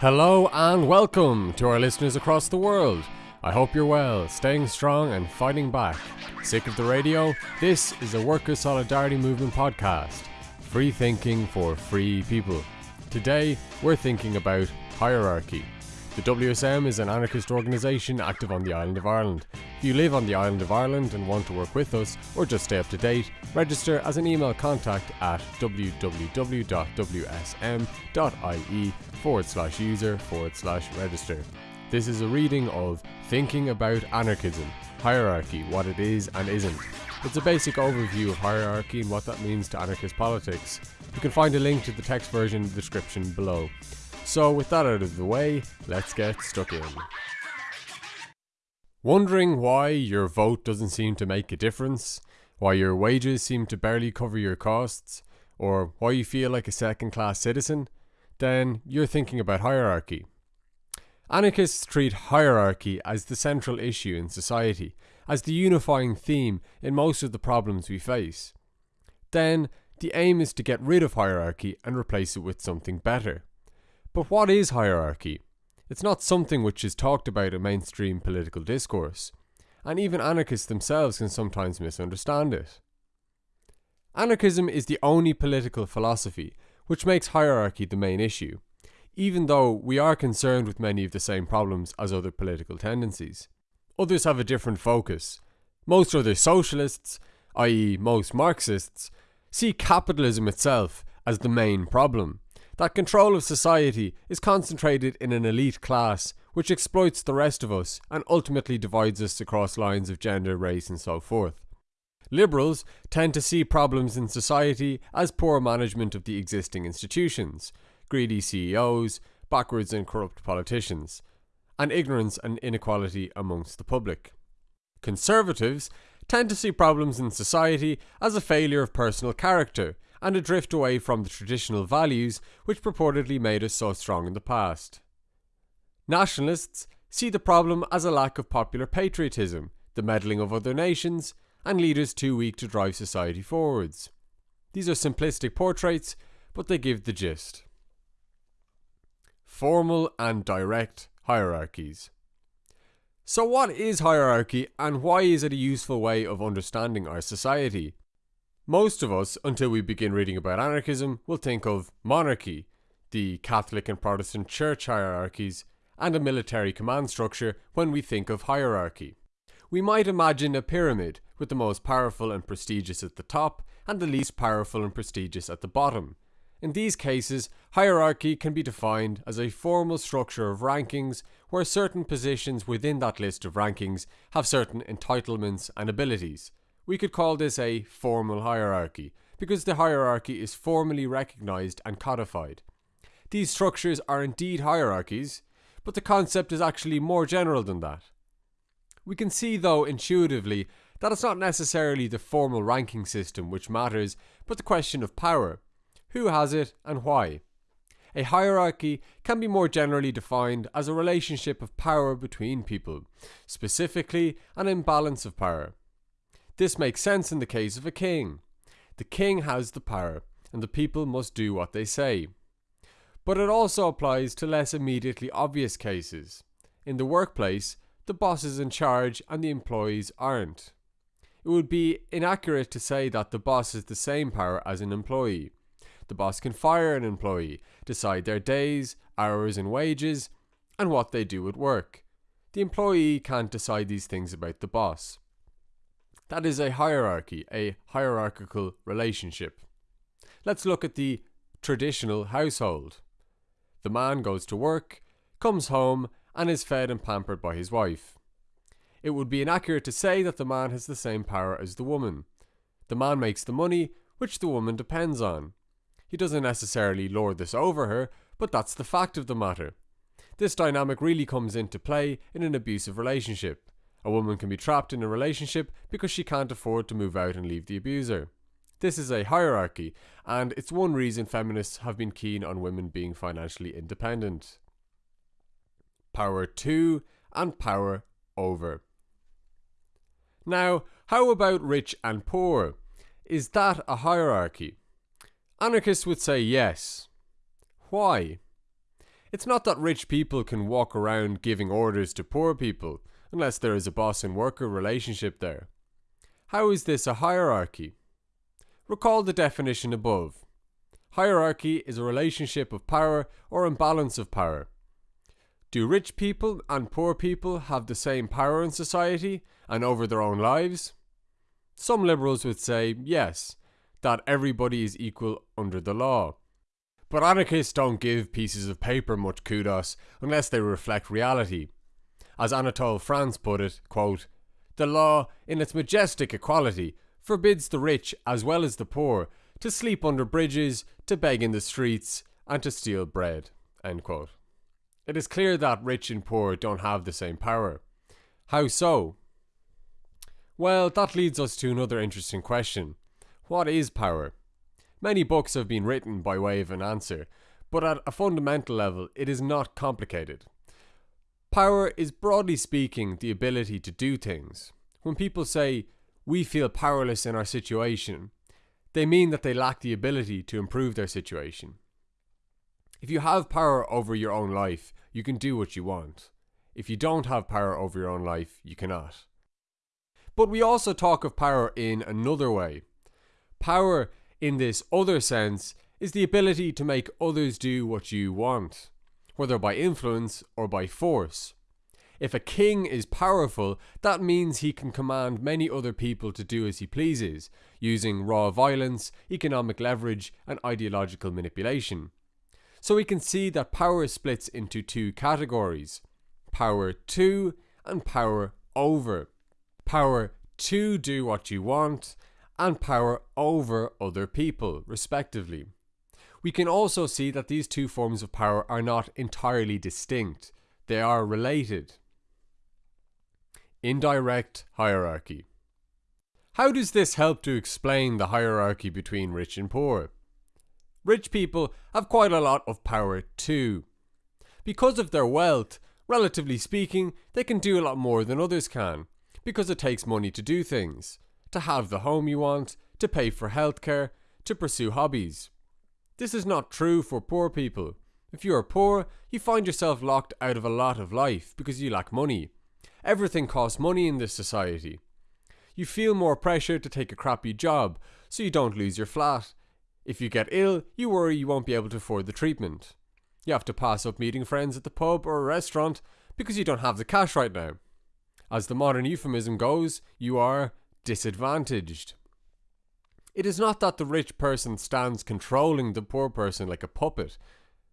Hello and welcome to our listeners across the world. I hope you're well, staying strong and fighting back. Sick of the radio? This is a Worker Solidarity Movement podcast. Free thinking for free people. Today, we're thinking about hierarchy. The WSM is an anarchist organisation active on the island of Ireland. If you live on the island of Ireland and want to work with us or just stay up to date, register as an email contact at www.wsm.ie forward slash user forward slash register. This is a reading of Thinking About Anarchism, Hierarchy, What It Is and Isn't. It's a basic overview of hierarchy and what that means to anarchist politics. You can find a link to the text version in the description below. So, with that out of the way, let's get stuck in. Wondering why your vote doesn't seem to make a difference? Why your wages seem to barely cover your costs? Or why you feel like a second class citizen? Then you're thinking about hierarchy. Anarchists treat hierarchy as the central issue in society, as the unifying theme in most of the problems we face. Then, the aim is to get rid of hierarchy and replace it with something better. But what is hierarchy? It's not something which is talked about in mainstream political discourse, and even anarchists themselves can sometimes misunderstand it. Anarchism is the only political philosophy which makes hierarchy the main issue, even though we are concerned with many of the same problems as other political tendencies. Others have a different focus. Most other socialists, i.e., most Marxists, see capitalism itself as the main problem that control of society is concentrated in an elite class which exploits the rest of us and ultimately divides us across lines of gender, race, and so forth. Liberals tend to see problems in society as poor management of the existing institutions, greedy CEOs, backwards and corrupt politicians, and ignorance and inequality amongst the public. Conservatives tend to see problems in society as a failure of personal character and a drift away from the traditional values which purportedly made us so strong in the past. Nationalists see the problem as a lack of popular patriotism, the meddling of other nations, and leaders too weak to drive society forwards. These are simplistic portraits, but they give the gist. Formal and direct hierarchies. So, what is hierarchy and why is it a useful way of understanding our society? Most of us, until we begin reading about anarchism, will think of monarchy, the Catholic and Protestant church hierarchies, and a military command structure when we think of hierarchy. We might imagine a pyramid with the most powerful and prestigious at the top and the least powerful and prestigious at the bottom. In these cases, hierarchy can be defined as a formal structure of rankings where certain positions within that list of rankings have certain entitlements and abilities. We could call this a formal hierarchy, because the hierarchy is formally recognized and codified. These structures are indeed hierarchies, but the concept is actually more general than that. We can see, though, intuitively, that it's not necessarily the formal ranking system which matters, but the question of power. Who has it and why? A hierarchy can be more generally defined as a relationship of power between people, specifically an imbalance of power. This makes sense in the case of a king. The king has the power, and the people must do what they say. But it also applies to less immediately obvious cases. In the workplace, the boss is in charge and the employees aren't. It would be inaccurate to say that the boss has the same power as an employee. The boss can fire an employee, decide their days, hours, and wages, and what they do at work. The employee can't decide these things about the boss. That is a hierarchy, a hierarchical relationship. Let's look at the traditional household. The man goes to work, comes home, and is fed and pampered by his wife. It would be inaccurate to say that the man has the same power as the woman. The man makes the money, which the woman depends on. He doesn't necessarily lord this over her, but that's the fact of the matter. This dynamic really comes into play in an abusive relationship. A woman can be trapped in a relationship because she can't afford to move out and leave the abuser. This is a hierarchy, and it's one reason feminists have been keen on women being financially independent. Power to and power over. Now, how about rich and poor? Is that a hierarchy? Anarchists would say yes. Why? It's not that rich people can walk around giving orders to poor people, unless there is a boss and worker relationship there. How is this a hierarchy? Recall the definition above. Hierarchy is a relationship of power or imbalance of power. Do rich people and poor people have the same power in society and over their own lives? Some liberals would say yes, that everybody is equal under the law. But anarchists don't give pieces of paper much kudos unless they reflect reality. As Anatole France put it, quote, The law, in its majestic equality, forbids the rich as well as the poor to sleep under bridges, to beg in the streets, and to steal bread. It is clear that rich and poor don't have the same power. How so? Well, that leads us to another interesting question. What is power? Many books have been written by way of an answer, but at a fundamental level, it is not complicated. Power is broadly speaking the ability to do things. When people say, we feel powerless in our situation, they mean that they lack the ability to improve their situation. If you have power over your own life, you can do what you want. If you don't have power over your own life, you cannot. But we also talk of power in another way. Power, in this other sense, is the ability to make others do what you want, whether by influence or by force. If a king is powerful, that means he can command many other people to do as he pleases, using raw violence, economic leverage, and ideological manipulation. So we can see that power splits into two categories power to and power over. Power to do what you want, and power over other people, respectively. We can also see that these two forms of power are not entirely distinct, they are related. Indirect hierarchy. How does this help to explain the hierarchy between rich and poor? Rich people have quite a lot of power too. Because of their wealth, relatively speaking, they can do a lot more than others can, because it takes money to do things to have the home you want, to pay for healthcare, to pursue hobbies. This is not true for poor people. If you are poor, you find yourself locked out of a lot of life because you lack money. Everything costs money in this society. You feel more pressure to take a crappy job so you don't lose your flat. If you get ill, you worry you won't be able to afford the treatment. You have to pass up meeting friends at the pub or a restaurant because you don't have the cash right now. As the modern euphemism goes, you are disadvantaged. It is not that the rich person stands controlling the poor person like a puppet,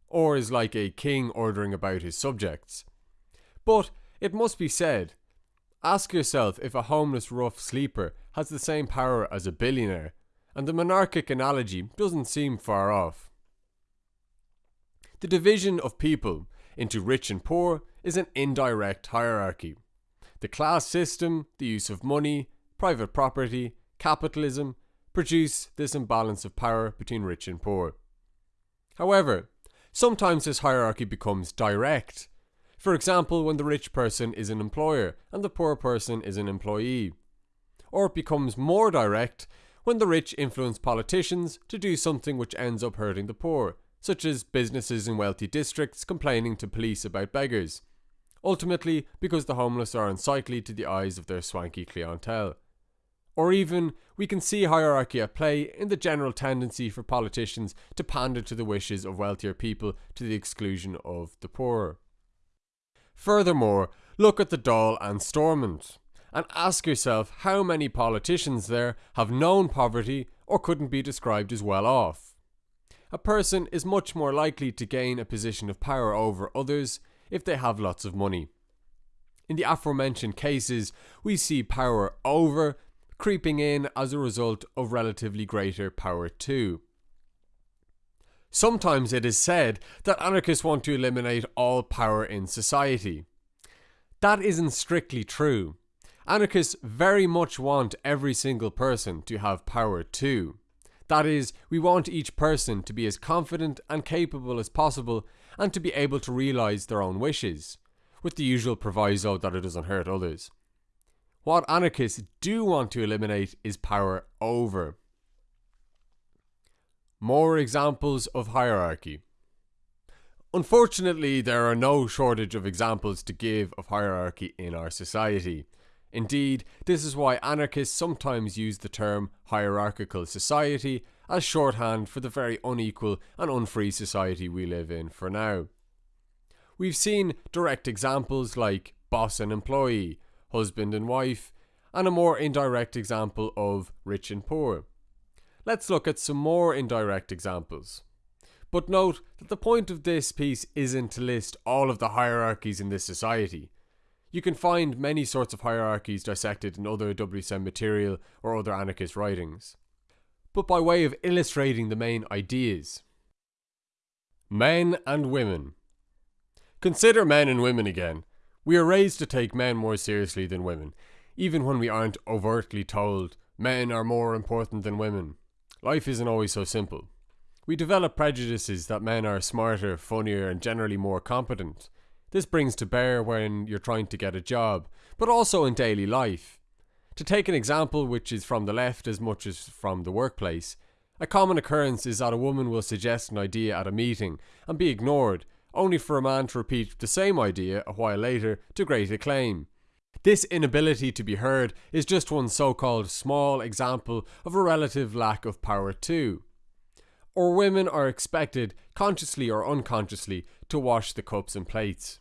or is like a king ordering about his subjects. But it must be said ask yourself if a homeless rough sleeper has the same power as a billionaire, and the monarchic analogy doesn't seem far off. The division of people into rich and poor is an indirect hierarchy. The class system, the use of money, private property, capitalism produce this imbalance of power between rich and poor. However, sometimes this hierarchy becomes direct. For example, when the rich person is an employer and the poor person is an employee. Or it becomes more direct when the rich influence politicians to do something which ends up hurting the poor, such as businesses in wealthy districts complaining to police about beggars. Ultimately, because the homeless are unsightly to the eyes of their swanky clientele. Or even, we can see hierarchy at play in the general tendency for politicians to pander to the wishes of wealthier people to the exclusion of the poorer. Furthermore, look at the Dáil and Stormont and ask yourself how many politicians there have known poverty or couldn't be described as well off. A person is much more likely to gain a position of power over others if they have lots of money. In the aforementioned cases, we see power over creeping in as a result of relatively greater power too. Sometimes it is said that anarchists want to eliminate all power in society. That isn't strictly true. Anarchists very much want every single person to have power too. That is, we want each person to be as confident and capable as possible and to be able to realise their own wishes, with the usual proviso that it doesn't hurt others. What anarchists do want to eliminate is power over. More examples of hierarchy. Unfortunately, there are no shortage of examples to give of hierarchy in our society. Indeed, this is why anarchists sometimes use the term hierarchical society as shorthand for the very unequal and unfree society we live in for now. We've seen direct examples like boss and employee, husband and wife, and a more indirect example of rich and poor. Let's look at some more indirect examples. But note that the point of this piece isn't to list all of the hierarchies in this society. You can find many sorts of hierarchies dissected in other WSM material or other anarchist writings. But by way of illustrating the main ideas. Men and women. Consider men and women again. We are raised to take men more seriously than women, even when we aren't overtly told men are more important than women. Life isn't always so simple. We develop prejudices that men are smarter, funnier, and generally more competent. This brings to bear when you're trying to get a job, but also in daily life. To take an example which is from the left as much as from the workplace, a common occurrence is that a woman will suggest an idea at a meeting and be ignored, only for a man to repeat the same idea a while later to great acclaim. This inability to be heard is just one so called small example of a relative lack of power, too. Or women are expected, consciously or unconsciously, to wash the cups and plates.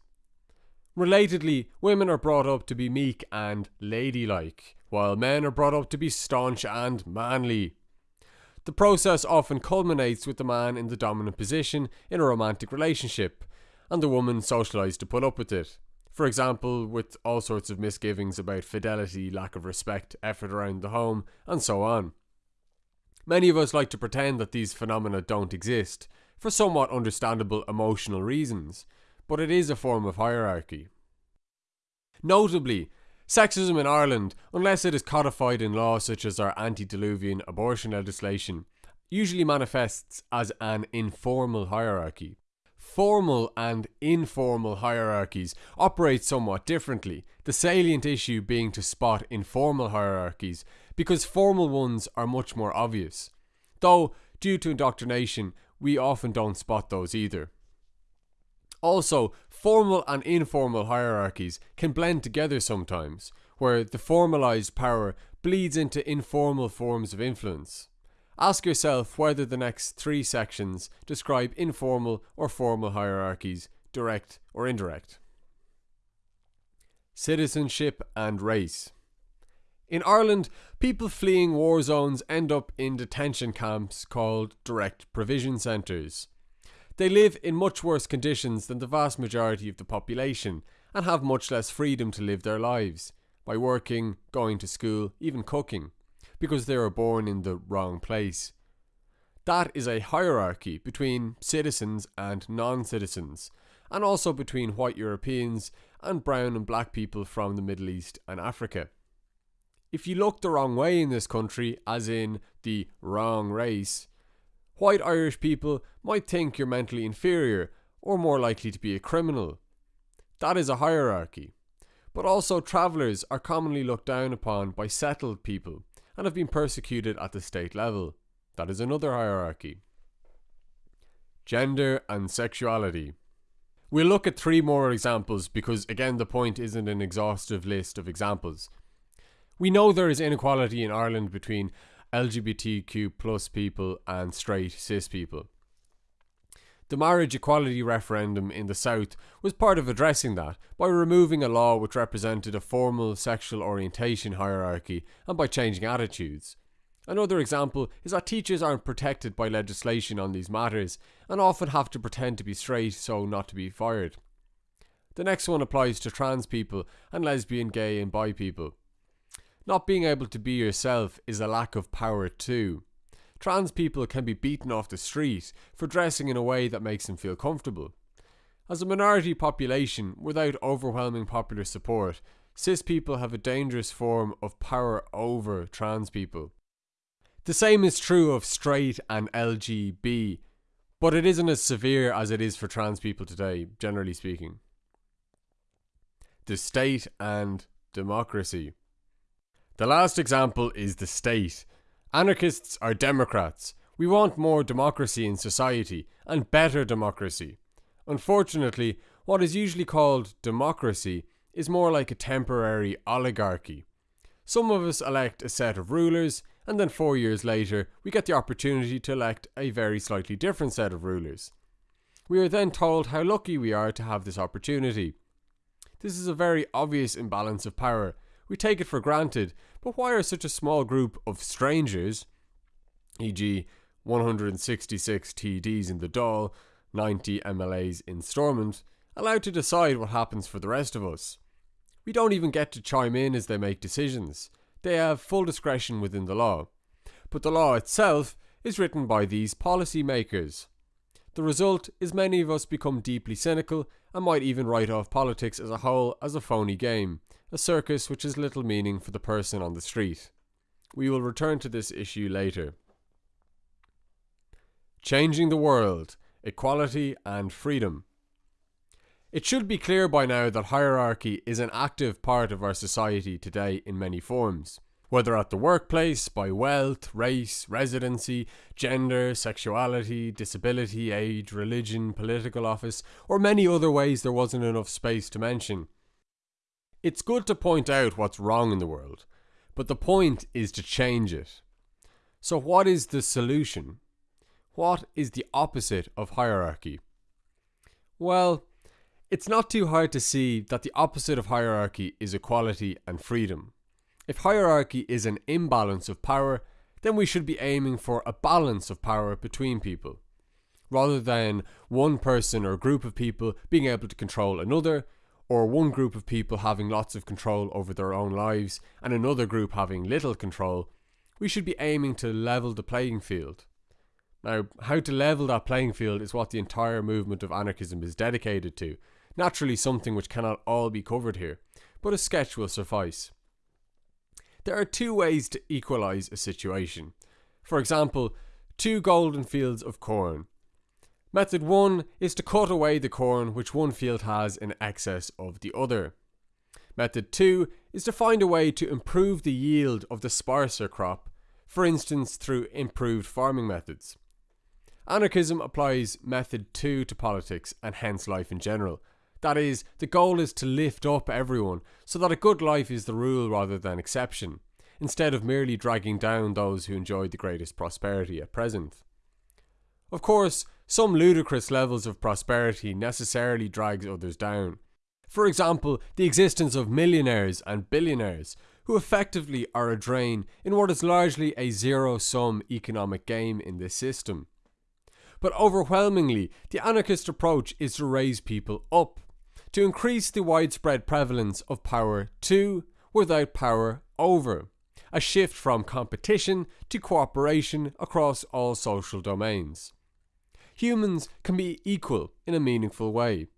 Relatedly, women are brought up to be meek and ladylike, while men are brought up to be staunch and manly. The process often culminates with the man in the dominant position in a romantic relationship, and the woman socialised to put up with it. For example, with all sorts of misgivings about fidelity, lack of respect, effort around the home, and so on. Many of us like to pretend that these phenomena don't exist, for somewhat understandable emotional reasons, but it is a form of hierarchy. Notably, sexism in Ireland, unless it is codified in law such as our antediluvian abortion legislation, usually manifests as an informal hierarchy. Formal and informal hierarchies operate somewhat differently, the salient issue being to spot informal hierarchies because formal ones are much more obvious. Though, due to indoctrination, we often don't spot those either. Also, formal and informal hierarchies can blend together sometimes, where the formalized power bleeds into informal forms of influence. Ask yourself whether the next three sections describe informal or formal hierarchies, direct or indirect. Citizenship and race. In Ireland, people fleeing war zones end up in detention camps called direct provision centres. They live in much worse conditions than the vast majority of the population and have much less freedom to live their lives by working, going to school, even cooking, because they were born in the wrong place. That is a hierarchy between citizens and non citizens, and also between white Europeans and brown and black people from the Middle East and Africa. If you look the wrong way in this country, as in the wrong race, white Irish people might think you're mentally inferior or more likely to be a criminal. That is a hierarchy. But also, travellers are commonly looked down upon by settled people and have been persecuted at the state level. That is another hierarchy. Gender and sexuality. We'll look at three more examples because, again, the point isn't an exhaustive list of examples. We know there is inequality in Ireland between LGBTQ plus people and straight cis people. The marriage equality referendum in the South was part of addressing that by removing a law which represented a formal sexual orientation hierarchy and by changing attitudes. Another example is that teachers aren't protected by legislation on these matters and often have to pretend to be straight so not to be fired. The next one applies to trans people and lesbian, gay, and bi people. Not being able to be yourself is a lack of power too. Trans people can be beaten off the street for dressing in a way that makes them feel comfortable. As a minority population without overwhelming popular support, cis people have a dangerous form of power over trans people. The same is true of straight and LGB, but it isn't as severe as it is for trans people today, generally speaking. The state and democracy. The last example is the state. Anarchists are Democrats. We want more democracy in society and better democracy. Unfortunately, what is usually called democracy is more like a temporary oligarchy. Some of us elect a set of rulers, and then four years later, we get the opportunity to elect a very slightly different set of rulers. We are then told how lucky we are to have this opportunity. This is a very obvious imbalance of power. We take it for granted, but why are such a small group of strangers, e.g., 166 TDs in the Dáil, 90 MLAs in Stormont, allowed to decide what happens for the rest of us? We don't even get to chime in as they make decisions. They have full discretion within the law. But the law itself is written by these policy makers. The result is many of us become deeply cynical and might even write off politics as a whole as a phony game, a circus which has little meaning for the person on the street. We will return to this issue later. Changing the world, equality and freedom. It should be clear by now that hierarchy is an active part of our society today in many forms. Whether at the workplace, by wealth, race, residency, gender, sexuality, disability, age, religion, political office, or many other ways there wasn't enough space to mention. It's good to point out what's wrong in the world, but the point is to change it. So, what is the solution? What is the opposite of hierarchy? Well, it's not too hard to see that the opposite of hierarchy is equality and freedom. If hierarchy is an imbalance of power, then we should be aiming for a balance of power between people. Rather than one person or group of people being able to control another, or one group of people having lots of control over their own lives and another group having little control, we should be aiming to level the playing field. Now, how to level that playing field is what the entire movement of anarchism is dedicated to, Naturally, something which cannot all be covered here, but a sketch will suffice. There are two ways to equalise a situation. For example, two golden fields of corn. Method 1 is to cut away the corn which one field has in excess of the other. Method 2 is to find a way to improve the yield of the sparser crop, for instance through improved farming methods. Anarchism applies method 2 to politics and hence life in general, that is, the goal is to lift up everyone so that a good life is the rule rather than exception, instead of merely dragging down those who enjoy the greatest prosperity at present. Of course, some ludicrous levels of prosperity necessarily drags others down. For example, the existence of millionaires and billionaires, who effectively are a drain in what is largely a zero sum economic game in this system. But overwhelmingly, the anarchist approach is to raise people up to increase the widespread prevalence of power to without power over, a shift from competition to cooperation across all social domains. Humans can be equal in a meaningful way.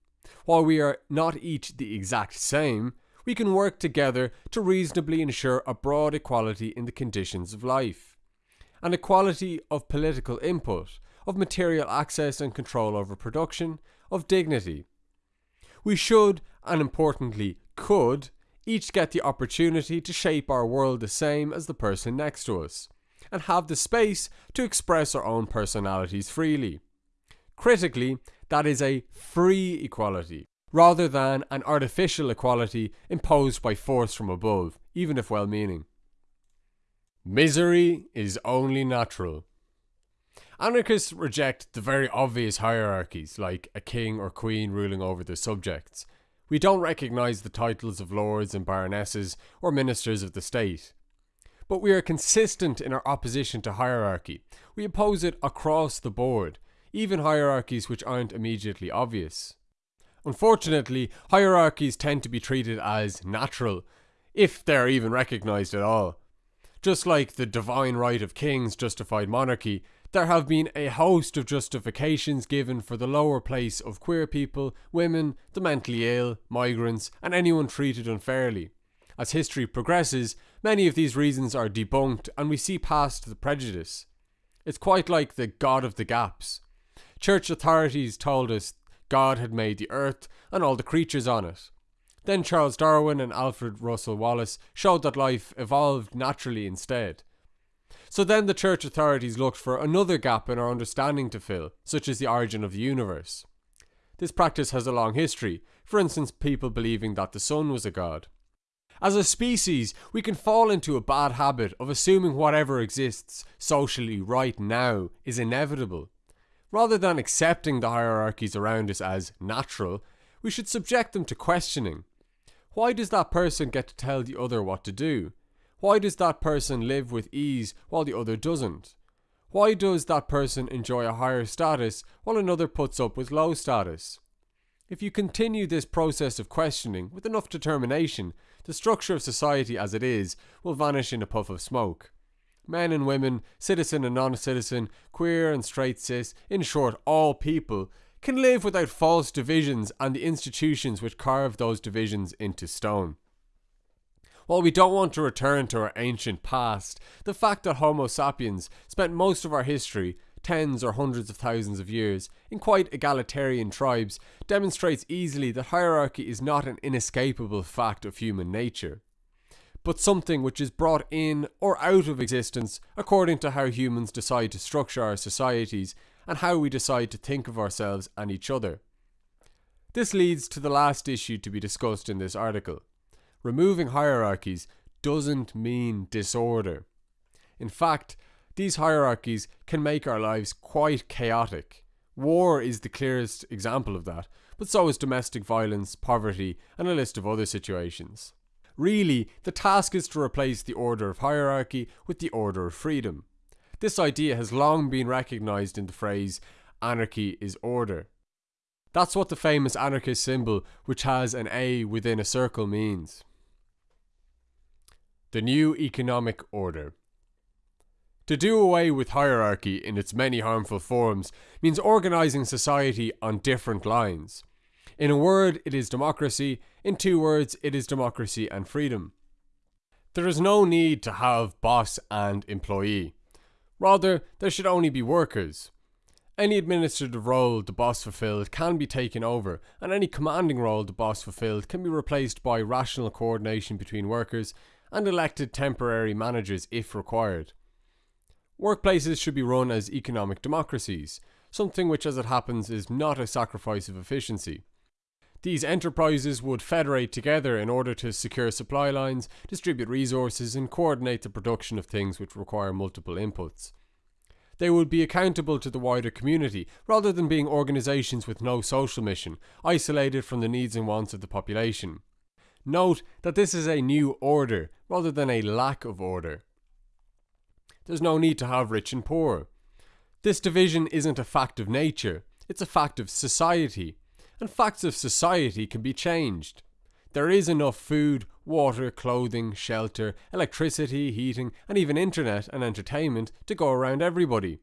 While we are not each the exact same, we can work together to reasonably ensure a broad equality in the conditions of life. An equality of political input, of material access and control over production, of dignity, we should, and importantly could, each get the opportunity to shape our world the same as the person next to us, and have the space to express our own personalities freely. Critically, that is a free equality, rather than an artificial equality imposed by force from above, even if well meaning. Misery is only natural. Anarchists reject the very obvious hierarchies, like a king or queen ruling over their subjects. We don't recognise the titles of lords and baronesses or ministers of the state. But we are consistent in our opposition to hierarchy. We oppose it across the board, even hierarchies which aren't immediately obvious. Unfortunately, hierarchies tend to be treated as natural, if they're even recognised at all. Just like the divine right of kings justified monarchy, there have been a host of justifications given for the lower place of queer people, women, the mentally ill, migrants, and anyone treated unfairly. As history progresses, many of these reasons are debunked and we see past the prejudice. It's quite like the God of the gaps. Church authorities told us God had made the earth and all the creatures on it. Then Charles Darwin and Alfred Russel Wallace showed that life evolved naturally instead. So then the church authorities looked for another gap in our understanding to fill, such as the origin of the universe. This practice has a long history, for instance, people believing that the sun was a god. As a species, we can fall into a bad habit of assuming whatever exists socially right now is inevitable. Rather than accepting the hierarchies around us as natural, we should subject them to questioning. Why does that person get to tell the other what to do? Why does that person live with ease while the other doesn't? Why does that person enjoy a higher status while another puts up with low status? If you continue this process of questioning with enough determination, the structure of society as it is will vanish in a puff of smoke. Men and women, citizen and non citizen, queer and straight cis, in short, all people, can live without false divisions and the institutions which carve those divisions into stone. While we don't want to return to our ancient past, the fact that Homo sapiens spent most of our history, tens or hundreds of thousands of years, in quite egalitarian tribes demonstrates easily that hierarchy is not an inescapable fact of human nature, but something which is brought in or out of existence according to how humans decide to structure our societies and how we decide to think of ourselves and each other. This leads to the last issue to be discussed in this article removing hierarchies doesn't mean disorder. In fact, these hierarchies can make our lives quite chaotic. War is the clearest example of that, but so is domestic violence, poverty, and a list of other situations. Really, the task is to replace the order of hierarchy with the order of freedom. This idea has long been recognised in the phrase anarchy is order. That's what the famous anarchist symbol, which has an A within a circle, means. The new economic order. To do away with hierarchy in its many harmful forms means organising society on different lines. In a word, it is democracy. In two words, it is democracy and freedom. There is no need to have boss and employee. Rather, there should only be workers. Any administrative role the boss fulfilled can be taken over, and any commanding role the boss fulfilled can be replaced by rational coordination between workers and elected temporary managers if required. Workplaces should be run as economic democracies, something which, as it happens, is not a sacrifice of efficiency. These enterprises would federate together in order to secure supply lines, distribute resources, and coordinate the production of things which require multiple inputs. They would be accountable to the wider community rather than being organisations with no social mission, isolated from the needs and wants of the population. Note that this is a new order rather than a lack of order. There's no need to have rich and poor. This division isn't a fact of nature, it's a fact of society. And facts of society can be changed. There is enough food, water, clothing, shelter, electricity, heating, and even internet and entertainment to go around everybody.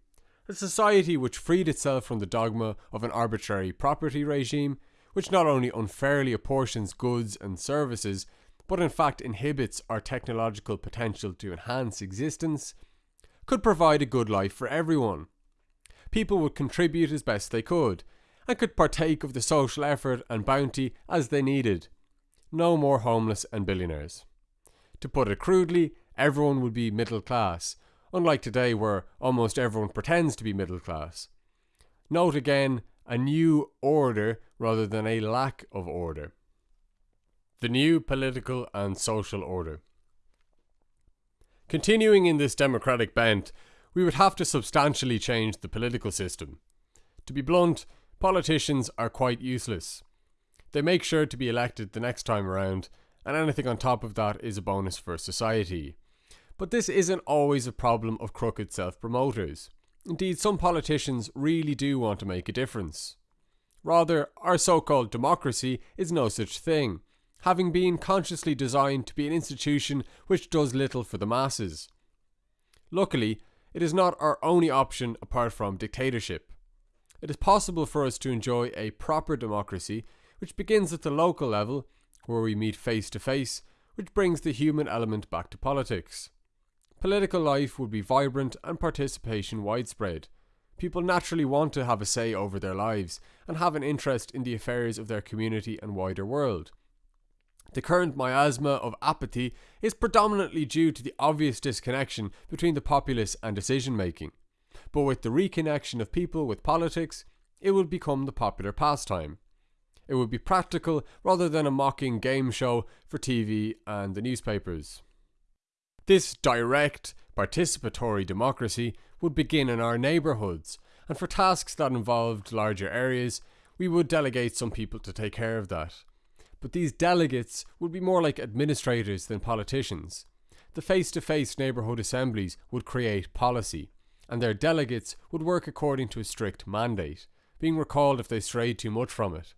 A society which freed itself from the dogma of an arbitrary property regime which not only unfairly apportions goods and services, but in fact inhibits our technological potential to enhance existence, could provide a good life for everyone. People would contribute as best they could, and could partake of the social effort and bounty as they needed. No more homeless and billionaires. To put it crudely, everyone would be middle class, unlike today where almost everyone pretends to be middle class. Note again a new order rather than a lack of order. The new political and social order. Continuing in this democratic bent, we would have to substantially change the political system. To be blunt, politicians are quite useless. They make sure to be elected the next time around, and anything on top of that is a bonus for society. But this isn't always a problem of crooked self promoters. Indeed, some politicians really do want to make a difference. Rather, our so called democracy is no such thing, having been consciously designed to be an institution which does little for the masses. Luckily, it is not our only option apart from dictatorship. It is possible for us to enjoy a proper democracy which begins at the local level, where we meet face to face, which brings the human element back to politics. Political life would be vibrant and participation widespread. People naturally want to have a say over their lives and have an interest in the affairs of their community and wider world. The current miasma of apathy is predominantly due to the obvious disconnection between the populace and decision making. But with the reconnection of people with politics, it will become the popular pastime. It would be practical rather than a mocking game show for TV and the newspapers. This direct, participatory democracy would begin in our neighbourhoods, and for tasks that involved larger areas, we would delegate some people to take care of that. But these delegates would be more like administrators than politicians. The face to face neighbourhood assemblies would create policy, and their delegates would work according to a strict mandate, being recalled if they strayed too much from it.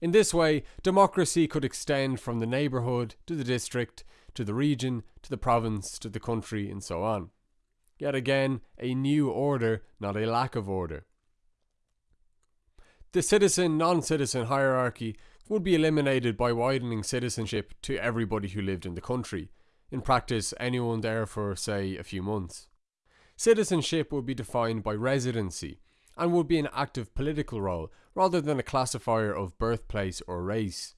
In this way, democracy could extend from the neighbourhood to the district, to the region, to the province, to the country, and so on. Yet again, a new order, not a lack of order. The citizen non citizen hierarchy would be eliminated by widening citizenship to everybody who lived in the country, in practice, anyone there for, say, a few months. Citizenship would be defined by residency and would be an active political role rather than a classifier of birthplace or race.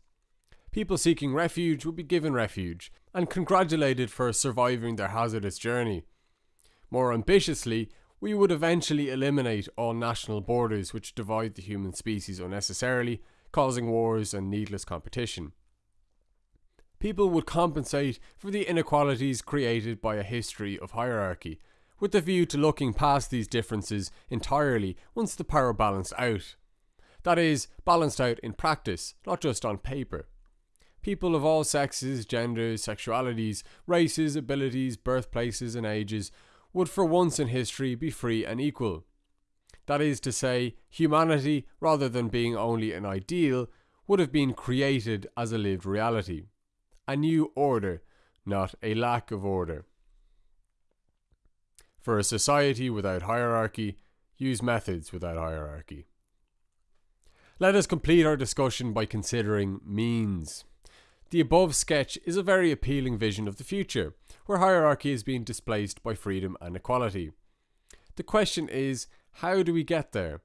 People seeking refuge would be given refuge and congratulated for surviving their hazardous journey. More ambitiously, we would eventually eliminate all national borders which divide the human species unnecessarily, causing wars and needless competition. People would compensate for the inequalities created by a history of hierarchy, with the view to looking past these differences entirely once the power balanced out. That is, balanced out in practice, not just on paper. People of all sexes, genders, sexualities, races, abilities, birthplaces, and ages would for once in history be free and equal. That is to say, humanity, rather than being only an ideal, would have been created as a lived reality. A new order, not a lack of order. For a society without hierarchy, use methods without hierarchy. Let us complete our discussion by considering means. The above sketch is a very appealing vision of the future, where hierarchy is being displaced by freedom and equality. The question is, how do we get there?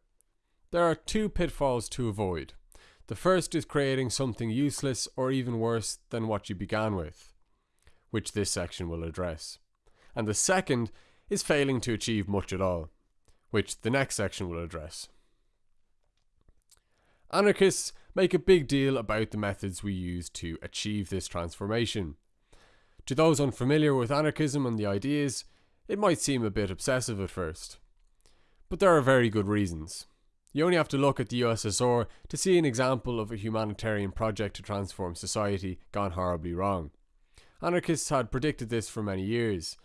There are two pitfalls to avoid. The first is creating something useless or even worse than what you began with, which this section will address. And the second is failing to achieve much at all, which the next section will address. Anarchists make a big deal about the methods we use to achieve this transformation. To those unfamiliar with anarchism and the ideas, it might seem a bit obsessive at first. But there are very good reasons. You only have to look at the USSR to see an example of a humanitarian project to transform society gone horribly wrong. Anarchists had predicted this for many years.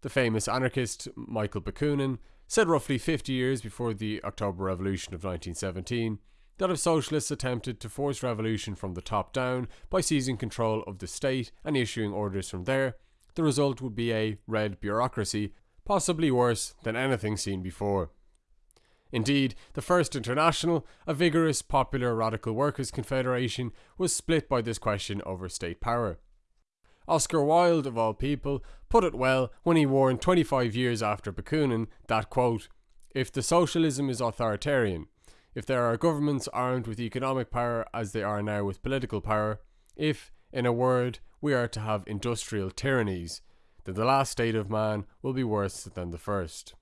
The famous anarchist Michael Bakunin said roughly 50 years before the October Revolution of 1917 that if socialists attempted to force revolution from the top down by seizing control of the state and issuing orders from there, the result would be a red bureaucracy, possibly worse than anything seen before. Indeed, the First International, a vigorous, popular radical workers' confederation, was split by this question over state power. Oscar Wilde, of all people, put it well when he warned 25 years after Bakunin that, quote, if the socialism is authoritarian, if there are governments armed with economic power as they are now with political power, if, in a word, we are to have industrial tyrannies, then the last state of man will be worse than the first.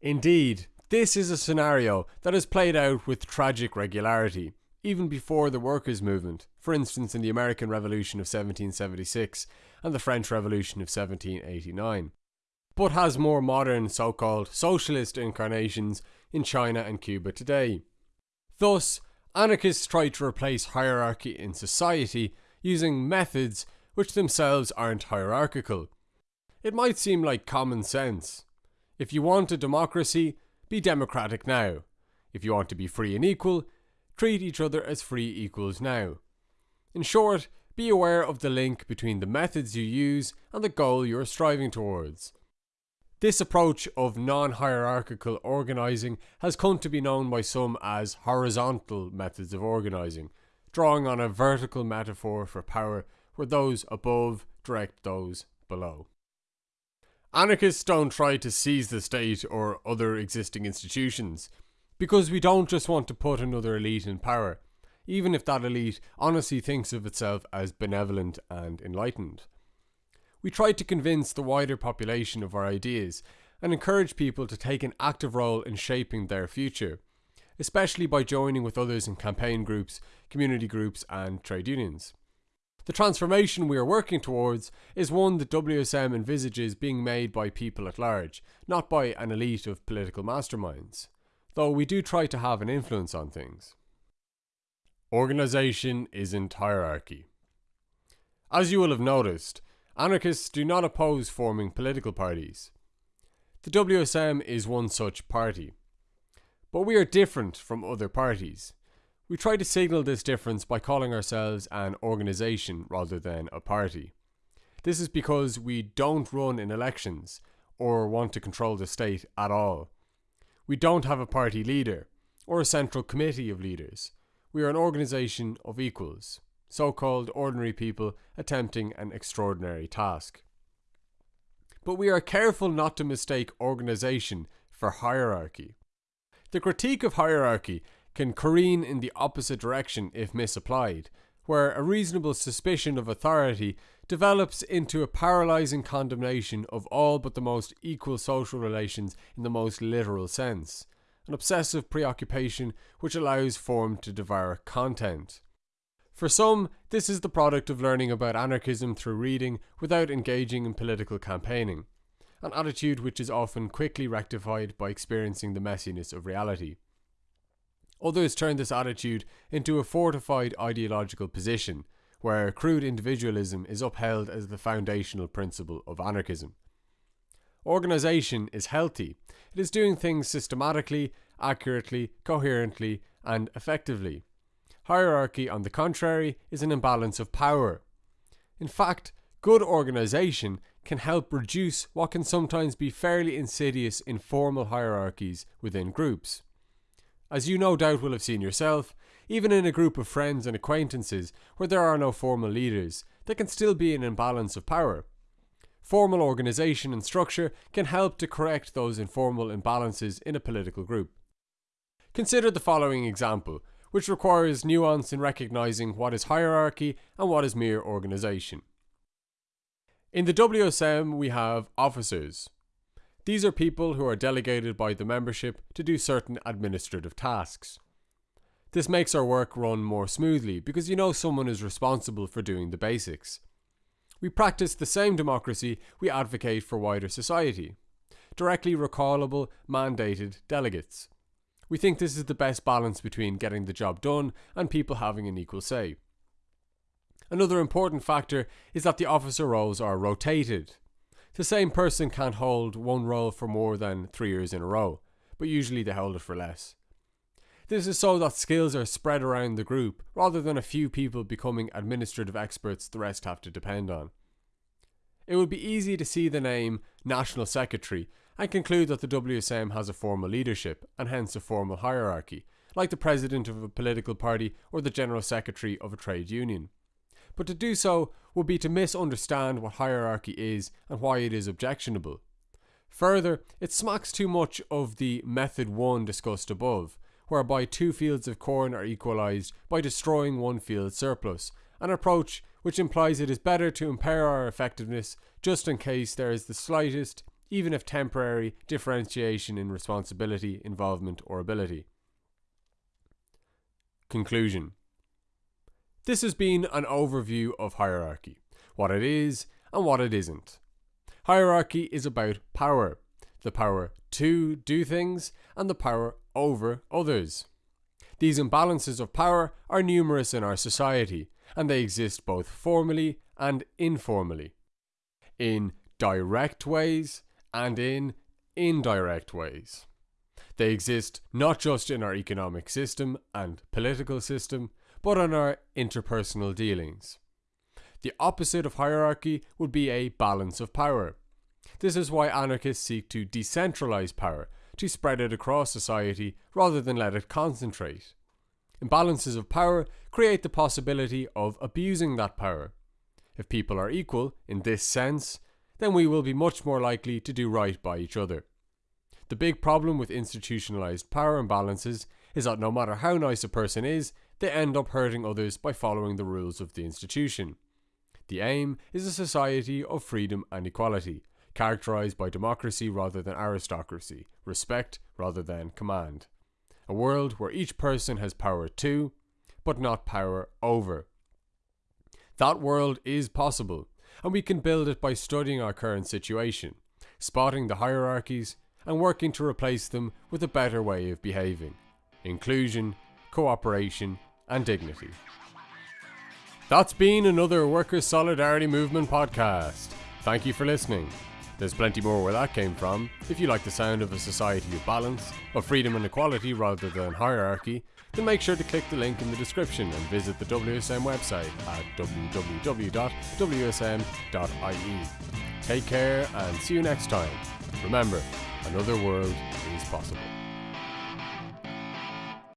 Indeed, this is a scenario that has played out with tragic regularity, even before the workers' movement, for instance in the American Revolution of 1776 and the French Revolution of 1789, but has more modern so called socialist incarnations in China and Cuba today. Thus, anarchists try to replace hierarchy in society using methods which themselves aren't hierarchical. It might seem like common sense. If you want a democracy, be democratic now. If you want to be free and equal, treat each other as free equals now. In short, be aware of the link between the methods you use and the goal you are striving towards. This approach of non hierarchical organising has come to be known by some as horizontal methods of organising, drawing on a vertical metaphor for power where those above direct those below. Anarchists don't try to seize the state or other existing institutions, because we don't just want to put another elite in power, even if that elite honestly thinks of itself as benevolent and enlightened we tried to convince the wider population of our ideas and encourage people to take an active role in shaping their future, especially by joining with others in campaign groups, community groups, and trade unions. The transformation we are working towards is one that WSM envisages being made by people at large, not by an elite of political masterminds, though we do try to have an influence on things. Organisation isn't hierarchy. As you will have noticed, anarchists do not oppose forming political parties. The WSM is one such party. But we are different from other parties. We try to signal this difference by calling ourselves an organisation rather than a party. This is because we don't run in elections or want to control the state at all. We don't have a party leader or a central committee of leaders. We are an organisation of equals, so called ordinary people attempting an extraordinary task. But we are careful not to mistake organisation for hierarchy. The critique of hierarchy can careen in the opposite direction if misapplied, where a reasonable suspicion of authority develops into a paralysing condemnation of all but the most equal social relations in the most literal sense, an obsessive preoccupation which allows form to devour content. For some, this is the product of learning about anarchism through reading without engaging in political campaigning, an attitude which is often quickly rectified by experiencing the messiness of reality. Others turn this attitude into a fortified ideological position, where crude individualism is upheld as the foundational principle of anarchism. Organisation is healthy. It is doing things systematically, accurately, coherently, and effectively. Hierarchy, on the contrary, is an imbalance of power. In fact, good organisation can help reduce what can sometimes be fairly insidious informal hierarchies within groups. As you no doubt will have seen yourself, even in a group of friends and acquaintances where there are no formal leaders, there can still be an imbalance of power. Formal organisation and structure can help to correct those informal imbalances in a political group. Consider the following example, which requires nuance in recognising what is hierarchy and what is mere organisation. In the WSM, we have officers, these are people who are delegated by the membership to do certain administrative tasks. This makes our work run more smoothly because you know someone is responsible for doing the basics. We practice the same democracy we advocate for wider society. Directly recallable, mandated delegates. We think this is the best balance between getting the job done and people having an equal say. Another important factor is that the officer roles are rotated, the same person can't hold one role for more than three years in a row, but usually they hold it for less. This is so that skills are spread around the group, rather than a few people becoming administrative experts the rest have to depend on. It would be easy to see the name National Secretary and conclude that the WSM has a formal leadership, and hence a formal hierarchy, like the president of a political party or the general secretary of a trade union but to do so would be to misunderstand what hierarchy is and why it is objectionable. Further, it smacks too much of the method 1 discussed above, whereby two fields of corn are equalised by destroying one field surplus, an approach which implies it is better to impair our effectiveness just in case there is the slightest, even if temporary, differentiation in responsibility, involvement, or ability. Conclusion this has been an overview of hierarchy, what it is and what it isn't. Hierarchy is about power, the power to do things and the power over others. These imbalances of power are numerous in our society, and they exist both formally and informally, in direct ways and in indirect ways. They exist not just in our economic system and political system, but on our interpersonal dealings. The opposite of hierarchy would be a balance of power. This is why anarchists seek to decentralize power, to spread it across society rather than let it concentrate. Imbalances of power create the possibility of abusing that power. If people are equal, in this sense, then we will be much more likely to do right by each other. The big problem with institutionalized power imbalances is that no matter how nice a person is, they end up hurting others by following the rules of the institution. The aim is a society of freedom and equality, characterized by democracy rather than aristocracy, respect rather than command. A world where each person has power to, but not power over. That world is possible, and we can build it by studying our current situation, spotting the hierarchies, and working to replace them with a better way of behaving inclusion, cooperation, and dignity. That's been another Workers' Solidarity Movement podcast. Thank you for listening. There's plenty more where that came from. If you like the sound of a society of balance, of freedom and equality rather than hierarchy, then make sure to click the link in the description and visit the WSM website at www.wsm.ie. Take care and see you next time. Remember, another world is possible.